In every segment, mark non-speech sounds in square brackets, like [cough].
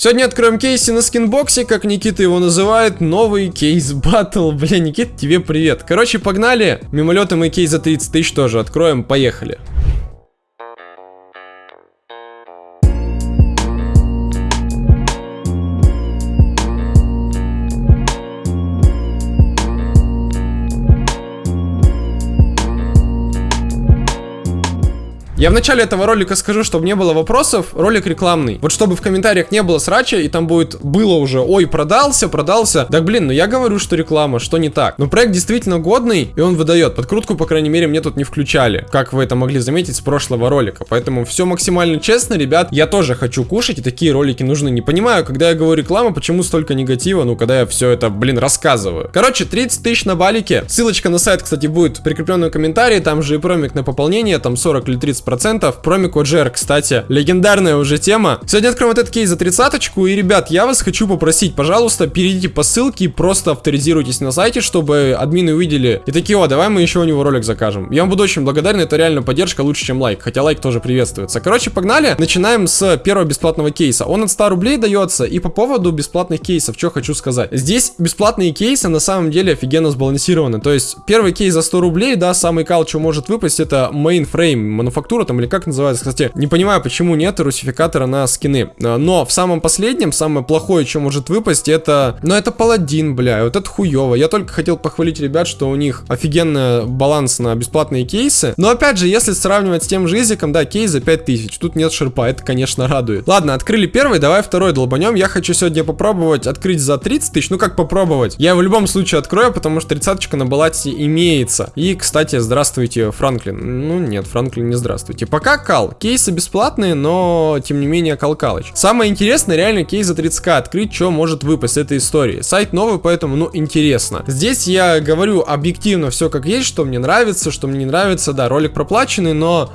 Сегодня откроем кейсы на скинбоксе, как Никита его называет, новый кейс батл. [laughs] Бля, Никита, тебе привет. Короче, погнали. Мимолетом и кейс за 30 тысяч тоже откроем, поехали. Я в начале этого ролика скажу, чтобы не было вопросов, ролик рекламный. Вот чтобы в комментариях не было срача, и там будет, было уже, ой, продался, продался. Так, блин, ну я говорю, что реклама, что не так. Но проект действительно годный, и он выдает. Подкрутку, по крайней мере, мне тут не включали, как вы это могли заметить с прошлого ролика. Поэтому все максимально честно, ребят. Я тоже хочу кушать, и такие ролики нужны. Не понимаю, когда я говорю реклама, почему столько негатива, ну, когда я все это, блин, рассказываю. Короче, 30 тысяч на балике. Ссылочка на сайт, кстати, будет в комментарии, там же и промик на пополнение, там 40 или 30 процентов. Промикод JR, кстати, легендарная уже тема. Сегодня откроем вот этот кейс за тридцаточку. И, ребят, я вас хочу попросить, пожалуйста, перейдите по ссылке и просто авторизируйтесь на сайте, чтобы админы увидели. И такие, о, давай мы еще у него ролик закажем. Я вам буду очень благодарен, это реально поддержка лучше, чем лайк. Хотя лайк тоже приветствуется. Короче, погнали. Начинаем с первого бесплатного кейса. Он от 100 рублей дается. И по поводу бесплатных кейсов, что хочу сказать. Здесь бесплатные кейсы на самом деле офигенно сбалансированы. То есть, первый кейс за 100 рублей, да, самый кал, что может выпасть, это mainframe мануфактура там или как называется, кстати, не понимаю, почему нет русификатора на скины. А, но в самом последнем, самое плохое, что может выпасть, это... Ну, это паладин, бля, вот это хуево. Я только хотел похвалить ребят, что у них офигенный баланс на бесплатные кейсы. Но, опять же, если сравнивать с тем же изиком, да, кейс за 5000. Тут нет шерпа, это, конечно, радует. Ладно, открыли первый, давай второй долбанем. Я хочу сегодня попробовать открыть за 30 тысяч. Ну, как попробовать? Я в любом случае открою, потому что тридцаточка на балате имеется. И, кстати, здравствуйте, Франклин. Ну, нет, Франклин, не здравствуйте. Пока кал. Кейсы бесплатные, но тем не менее калкалыч. Самое интересное реально кейс за 30к открыть, что может выпасть с этой истории. Сайт новый, поэтому, ну, интересно. Здесь я говорю объективно все как есть, что мне нравится, что мне не нравится. Да, ролик проплаченный, но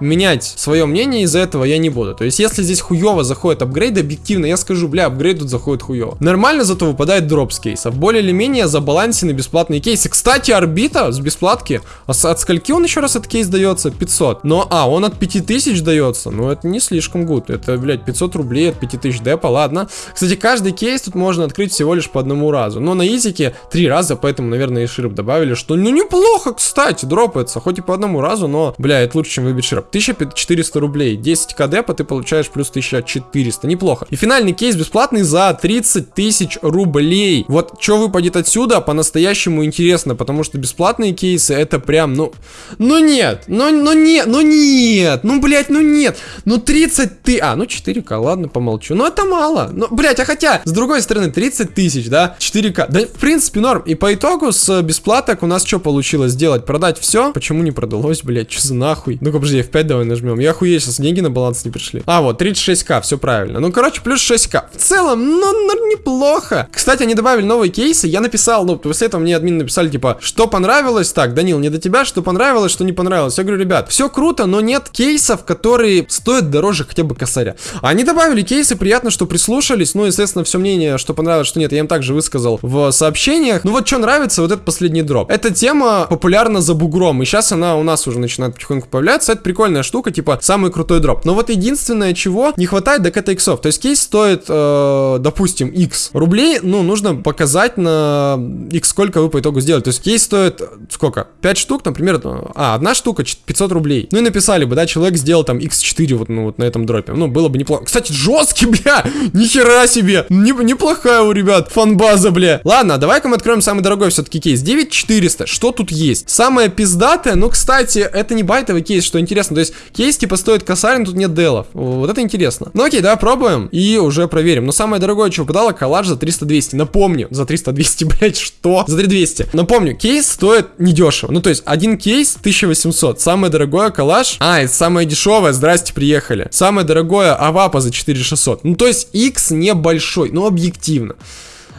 менять свое мнение из-за этого я не буду. То есть, если здесь хуево заходит апгрейд, объективно, я скажу, бля, апгрейд тут заходит хуево. Нормально зато выпадает дроп с кейсов. Более или менее забалансены бесплатные кейсы. Кстати, орбита с бесплатки. А с, от скольки он еще раз этот кейс дается? 500. Но, а, он от 5000 дается. Ну, это не слишком гуд. Это, блядь, 500 рублей от 5000 депа, ладно. Кстати, каждый кейс тут можно открыть всего лишь по одному разу. Но на изике три раза, поэтому, наверное, и широп добавили, что, ну, неплохо, кстати, дропается. Хоть и по одному разу, но, бля, это лучше, чем выбить широп. 1400 рублей. 10 кдпа ты получаешь плюс 1400. Неплохо. И финальный кейс бесплатный за 30 тысяч рублей. Вот что выпадет отсюда, по-настоящему интересно, потому что бесплатные кейсы это прям, ну... Ну нет, ну, ну нет, ну нет, ну, блядь, ну нет. Ну 30 ты... А, ну 4к, ладно, помолчу. Ну это мало. Ну, блядь, а хотя, с другой стороны, 30 тысяч, да, 4к. Да, в принципе, норм. И по итогу с бесплаток у нас что получилось сделать? Продать все? Почему не продалось, блядь, что за нахуй? Ну-ка, подожди, F5 давай нажмем. Я охуею, сейчас деньги на баланс не пришли. А, вот, 36к, все правильно. Ну, короче, плюс 6к. В целом, ну, ну, неплохо. Кстати, они добавили новые кейсы. Я написал, ну, после этого мне админ написали, типа, что понравилось. Так, Данил, не до тебя, что понравилось, что не понравилось. Я говорю, ребят, все круто, но нет кейсов, которые стоят дороже хотя бы косаря. Они добавили кейсы, приятно, что прислушались. Ну, естественно, все мнение, что понравилось, что нет, я им также высказал в сообщениях. Ну, вот что нравится, вот этот последний дроп. Эта тема популярна за бугром, и сейчас она у нас уже начинает потихоньку появляться. Это прикольная штука типа, самый крутой дроп. Но вот единственное, чего не хватает, так это иксов. То есть кейс стоит, э, допустим, x рублей, ну, нужно показать на x сколько вы по итогу сделали. То есть кейс стоит, сколько? 5 штук, например, а, одна штука 500 рублей. Ну и написали бы, да, человек сделал там x4 вот, ну, вот на этом дропе. Ну, было бы неплохо. Кстати, жесткий, [laughs] бля, нихера себе. Не, неплохая у ребят фанбаза, бля. Ладно, давай-ка мы откроем самый дорогой все-таки кейс. 9400. Что тут есть? Самое пиздатое, ну, кстати, это не байтовый кейс, что интересно. То есть Кейс типа стоит косарь, но тут нет делов. Вот это интересно. Ну окей, давай пробуем и уже проверим. Но самое дорогое, что выпадало, коллаж за 300-200. Напомню, за 300-200, [laughs] блять, что? За 3200. Напомню, кейс стоит недешево. Ну то есть один кейс 1800. Самое дорогое коллаж. А, это самое дешевое, здрасте, приехали. Самое дорогое авапа за 4600. Ну то есть X небольшой, ну объективно.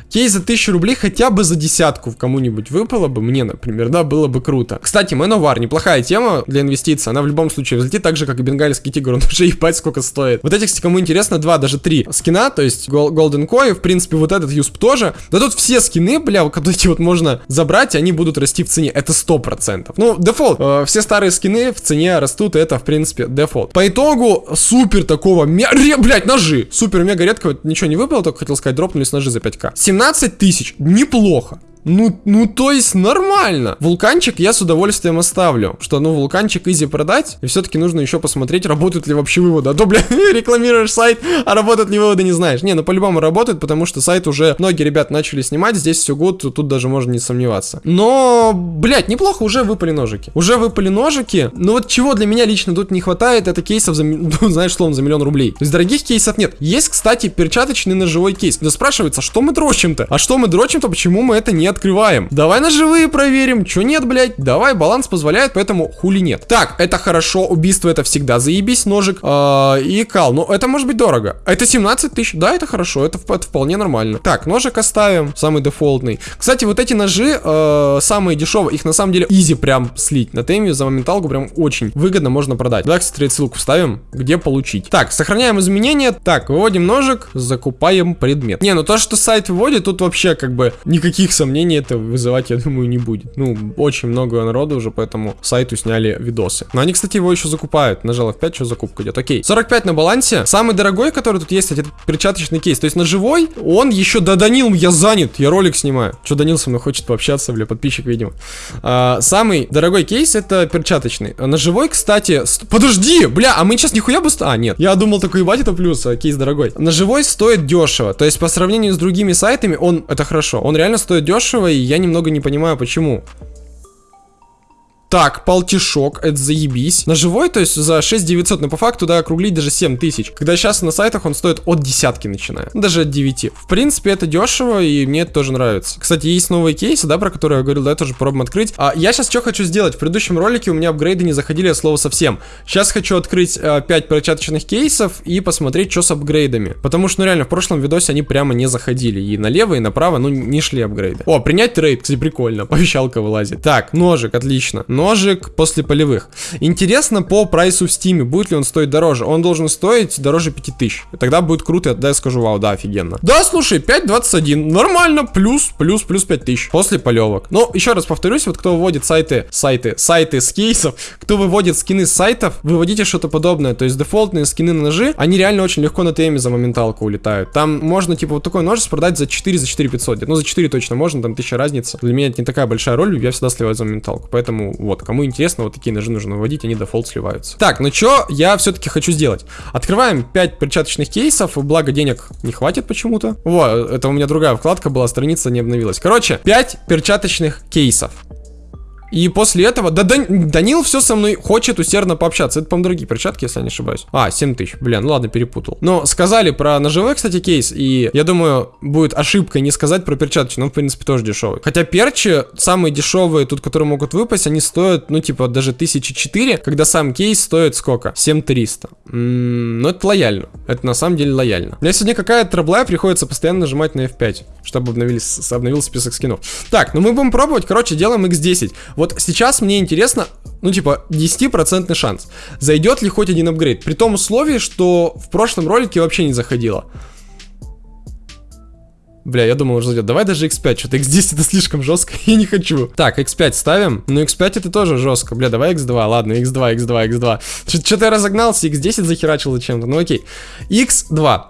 Кейс за 1000 рублей хотя бы за десятку в кому-нибудь выпало бы, мне, например, да, было бы круто. Кстати, Man-o'-war, неплохая тема для инвестиций, она в любом случае взлетит так же, как и бенгальский тигр, он [laughs] уже ебать сколько стоит. Вот этих, кстати, кому интересно, два, даже три скина, то есть Golden Koi, в принципе, вот этот USP тоже. Да тут все скины, бля, вот эти вот можно забрать, они будут расти в цене, это сто процентов. Ну, дефолт, э, все старые скины в цене растут, это, в принципе, дефолт. По итогу, супер такого, блять, ножи, супер мега редкого, ничего не выпало, только хотел сказать, дропнулись ножи за 5к. 17 тысяч, неплохо. Ну, ну, то есть нормально. Вулканчик я с удовольствием оставлю. Что, ну, вулканчик изи продать. И все-таки нужно еще посмотреть, работают ли вообще выводы. А то, бля, [laughs] рекламируешь сайт, а работают ли выводы, не знаешь. Не, ну, по-любому работает, потому что сайт уже многие ребят начали снимать. Здесь все год, тут даже можно не сомневаться. Но, блядь, неплохо, уже выпали ножики. Уже выпали ножики. Но вот чего для меня лично тут не хватает, это кейсов за, [laughs] ну, знаешь, словом, за миллион рублей. То есть дорогих кейсов нет. Есть, кстати, перчаточный ножевой кейс. Но спрашивается, что мы дрочим-то? А что мы дрочим-то, почему мы это не открываем. Давай на живые проверим. Чё нет, блядь? Давай, баланс позволяет, поэтому хули нет. Так, это хорошо. Убийство это всегда заебись, ножик. Э, и кал. Ну, это может быть дорого. Это 17 тысяч. Да, это хорошо. Это, это вполне нормально. Так, ножик оставим. Самый дефолтный. Кстати, вот эти ножи, э, самые дешевые, их на самом деле изи прям слить. На теме за моменталку прям очень выгодно можно продать. Да, кстати, ссылку вставим, где получить. Так, сохраняем изменения. Так, выводим ножик, закупаем предмет. Не, ну то, что сайт выводит, тут вообще как бы никаких сомнений это вызывать, я думаю, не будет. Ну, очень много народу уже, поэтому сайту сняли видосы. Но они, кстати, его еще закупают. Нажал F5, что закупка идет. Окей. 45 на балансе. Самый дорогой, который тут есть, это перчаточный кейс. То есть на живой он еще... Да, Данил, я занят, я ролик снимаю. Что Данил со мной хочет пообщаться, бля, подписчик, видимо. А, самый дорогой кейс это перчаточный. А на живой, кстати... Подожди, бля, а мы сейчас нихуя бы... А, нет. Я думал, такой, ебать, это плюс, а кейс дорогой. На живой стоит дешево. То есть по сравнению с другими сайтами, он... Это хорошо. Он реально стоит дешево, и я немного не понимаю, почему. Так, полтишок, это заебись. На живой, то есть за 6 900, но по факту, да, округлить даже 7 тысяч. Когда сейчас на сайтах он стоит от десятки начиная, даже от 9. В принципе, это дешево, и мне это тоже нравится. Кстати, есть новые кейсы, да, про которые я говорил, да, тоже пробуем открыть. А я сейчас что хочу сделать? В предыдущем ролике у меня апгрейды не заходили от слова совсем. Сейчас хочу открыть а, 5 перчаточных кейсов и посмотреть, что с апгрейдами. Потому что, ну реально, в прошлом видосе они прямо не заходили. И налево, и направо, ну, не шли апгрейды. О, принять трейд, кстати, прикольно. [laughs] Повещалка вылазит. Так, ножик, отлично ножик после полевых. Интересно по прайсу в стиме, будет ли он стоить дороже. Он должен стоить дороже 5000. Тогда будет круто, да, я скажу, вау, да, офигенно. Да, слушай, 5.21, нормально, плюс, плюс, плюс 5000 после полевок. Но, еще раз повторюсь, вот кто выводит сайты, сайты, сайты с кейсов, кто выводит скины с сайтов, выводите что-то подобное. То есть дефолтные скины на ножи, они реально очень легко на ТМе за моменталку улетают. Там можно, типа, вот такой нож продать за 4, за 4 500. Ну, за 4 точно можно, там 1000 разница. Для меня это не такая большая роль, я всегда сливаю за моменталку. Поэтому, вот, кому интересно, вот такие ножи нужно выводить, они дефолт сливаются. Так, ну что я все-таки хочу сделать? Открываем 5 перчаточных кейсов, благо денег не хватит почему-то. Во, это у меня другая вкладка была, страница не обновилась. Короче, 5 перчаточных кейсов. И после этого, да, Дан, Данил все со мной хочет усердно пообщаться. Это, по-моему, другие перчатки, если я не ошибаюсь. А, 7 тысяч. Блин, ну ладно, перепутал. Но сказали про ножевой, кстати, кейс. И я думаю, будет ошибкой не сказать про перчаточный. Он, в принципе, тоже дешевый. Хотя перчи, самые дешевые тут, которые могут выпасть, они стоят, ну, типа, даже 1004, когда сам кейс стоит сколько? 7300. М-м, ну, это лояльно. Это на самом деле лояльно. У меня сегодня какая-то траблая, приходится постоянно нажимать на F5, чтобы обновились, обновился список скинов. Так, ну мы будем пробовать. Короче, делаем X10. Вот сейчас мне интересно, ну типа 10% шанс. Зайдет ли хоть один апгрейд? При том условии, что в прошлом ролике вообще не заходило. Бля, я думал, уже зайдет. Давай даже x5. Что-то x10 это слишком жестко. [laughs] я не хочу. Так, x5 ставим. Ну, x5 это тоже жестко. Бля, давай x2. Ладно, x2, x2, x2. Что-то я разогнался, x10 захерачил зачем-то. Ну, окей. x2.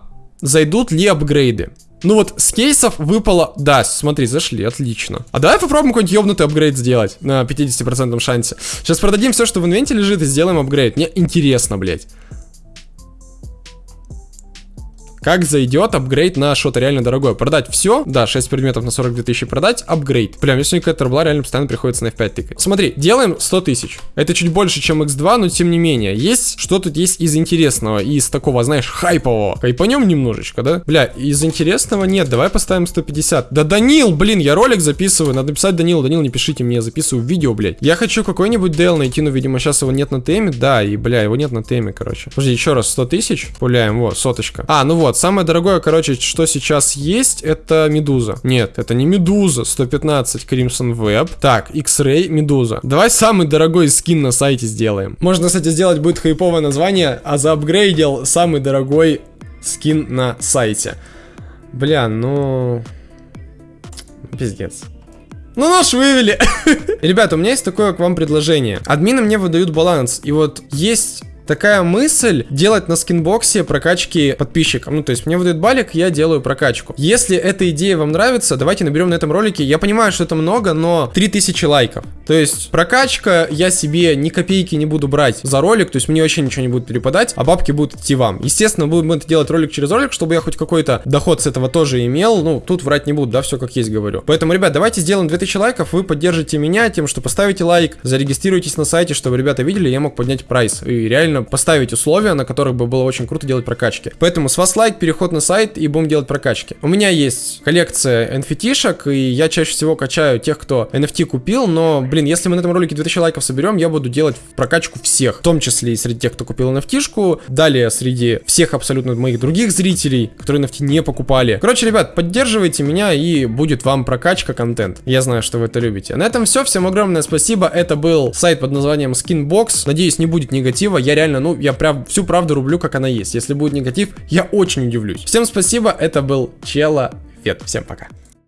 Зайдут ли апгрейды? Ну вот, с кейсов выпало... Да, смотри, зашли, отлично. А давай попробуем какой-нибудь ёбнутый апгрейд сделать на 50% шансе. Сейчас продадим все, что в инвенте лежит, и сделаем апгрейд. Мне интересно, блядь. Как зайдет апгрейд на что-то реально дорогое? Продать все, да, 6 предметов на 42 тысячи продать, апгрейд. Прям, если у какая-то рубла реально постоянно приходится на F5 тыкать. Смотри, делаем 100 тысяч. Это чуть больше, чем X2, но тем не менее. Есть, что тут есть из интересного, из такого, знаешь, хайпового. Хайпанем немножечко, да? Бля, из интересного нет, давай поставим 150. Да Данил, блин, я ролик записываю, надо написать Данил, Данил, не пишите мне, я записываю видео, блядь. Я хочу какой-нибудь DL найти, но, видимо, сейчас его нет на теме, да, и, бля, его нет на теме, короче. Подожди, еще раз, 100 тысяч, пуляем, вот, соточка. А, ну вот, Вот, самое дорогое, короче, что сейчас есть, это Медуза. Нет, это не Медуза, 115 Crimson Web. Так, X-Ray, Медуза. Давай самый дорогой скин на сайте сделаем. Можно, кстати, сделать будет хайповое название, а заапгрейдил самый дорогой скин на сайте. Бля, ну... Пиздец. Ну, нож вывели. [laughs] Ребята, у меня есть такое к вам предложение. Админы мне выдают баланс. И вот есть такая мысль делать на скинбоксе прокачки подписчикам. Ну, то есть мне выдают балик, я делаю прокачку. Если эта идея вам нравится, давайте наберем на этом ролике. Я понимаю, что это много, но 3000 лайков. То есть прокачка, я себе ни копейки не буду брать за ролик, то есть мне вообще ничего не будет перепадать, а бабки будут идти вам. Естественно, будем это делать ролик через ролик, чтобы я хоть какой-то доход с этого тоже имел. Ну, тут врать не буду, да, все как есть говорю. Поэтому, ребят, давайте сделаем 2000 лайков, вы поддержите меня тем, что поставите лайк, зарегистрируйтесь на сайте, чтобы ребята видели, я мог поднять прайс. И реально реально поставить условия, на которых бы было очень круто делать прокачки. Поэтому с вас лайк, переход на сайт и будем делать прокачки. У меня есть коллекция NFT-шек, и я чаще всего качаю тех, кто NFT купил, но, блин, если мы на этом ролике 2000 лайков соберем, я буду делать прокачку всех, в том числе и среди тех, кто купил NFT-шку, далее среди всех абсолютно моих других зрителей, которые NFT не покупали. Короче, ребят, поддерживайте меня, и будет вам прокачка контент. Я знаю, что вы это любите. На этом все, всем огромное спасибо, это был сайт под названием Skinbox, надеюсь, не будет негатива, я реально реально, ну, я прям всю правду рублю, как она есть. Если будет негатив, я очень удивлюсь. Всем спасибо, это был Чела Фет. Всем пока.